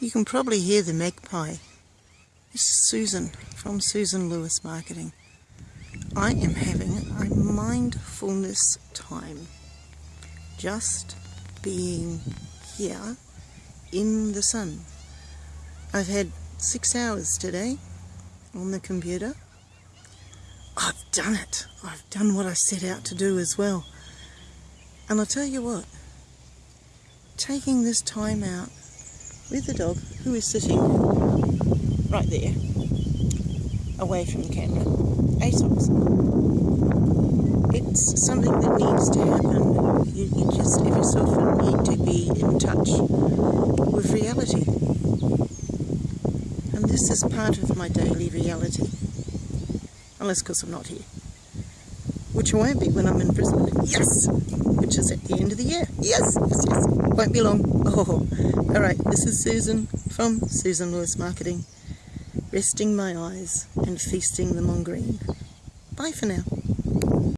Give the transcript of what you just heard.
You can probably hear the magpie. This is Susan from Susan Lewis Marketing. I am having a mindfulness time. Just being here in the sun. I've had six hours today on the computer. I've done it. I've done what I set out to do as well. And I'll tell you what, taking this time out with the dog who is sitting right there away from the camera. ASOS. It's something that needs to happen. You, you just ever so often need to be in touch with reality. And this is part of my daily reality. Unless because I'm not here. Which I won't be when I'm in Brisbane. Yes! Which is at the end of the year. Yes, yes, yes. Won't be long. Oh, alright. This is Susan from Susan Lewis Marketing. Resting my eyes and feasting them on green. Bye for now.